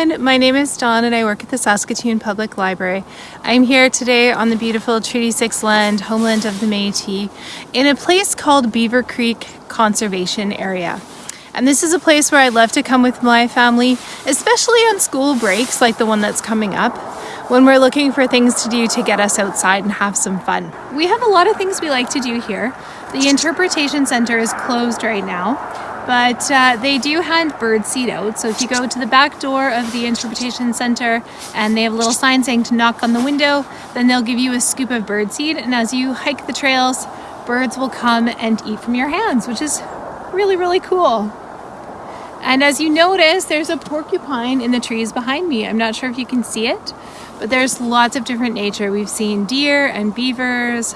everyone, my name is Dawn and I work at the Saskatoon Public Library. I'm here today on the beautiful Treaty 6 land, homeland of the Métis, in a place called Beaver Creek Conservation Area. And this is a place where I love to come with my family, especially on school breaks like the one that's coming up, when we're looking for things to do to get us outside and have some fun. We have a lot of things we like to do here. The Interpretation Center is closed right now, but uh, they do hand bird seed out. So if you go to the back door of the Interpretation Center and they have a little sign saying to knock on the window, then they'll give you a scoop of bird seed. And as you hike the trails, birds will come and eat from your hands, which is really, really cool. And as you notice, there's a porcupine in the trees behind me. I'm not sure if you can see it, but there's lots of different nature. We've seen deer and beavers.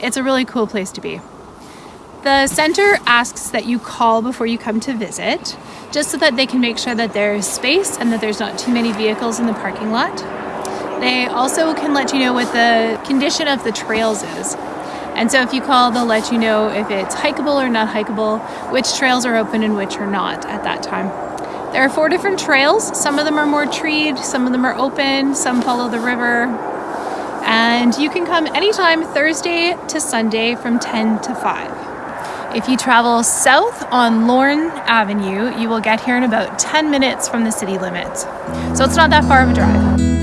It's a really cool place to be. The center asks that you call before you come to visit, just so that they can make sure that there's space and that there's not too many vehicles in the parking lot. They also can let you know what the condition of the trails is. And so if you call, they'll let you know if it's hikeable or not hikeable, which trails are open and which are not at that time. There are four different trails. Some of them are more treed, some of them are open, some follow the river. And you can come anytime Thursday to Sunday from 10 to 5. If you travel south on Lorne Avenue, you will get here in about 10 minutes from the city limits. So it's not that far of a drive.